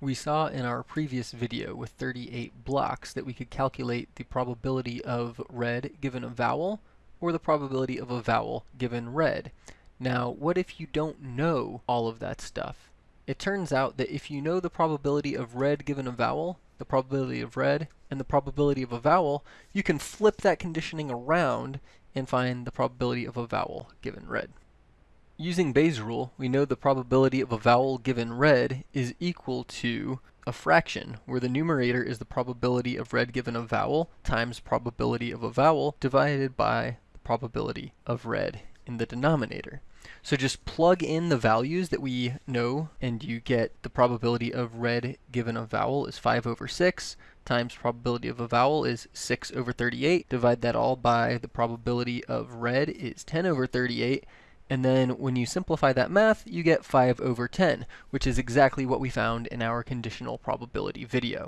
We saw in our previous video with 38 blocks that we could calculate the probability of red given a vowel or the probability of a vowel given red. Now, what if you don't know all of that stuff? It turns out that if you know the probability of red given a vowel, the probability of red, and the probability of a vowel, you can flip that conditioning around and find the probability of a vowel given red. Using Bayes' rule, we know the probability of a vowel given red is equal to a fraction, where the numerator is the probability of red given a vowel times probability of a vowel divided by the probability of red in the denominator. So just plug in the values that we know, and you get the probability of red given a vowel is 5 over 6, times probability of a vowel is 6 over 38. Divide that all by the probability of red is 10 over 38, and then when you simplify that math, you get 5 over 10, which is exactly what we found in our conditional probability video.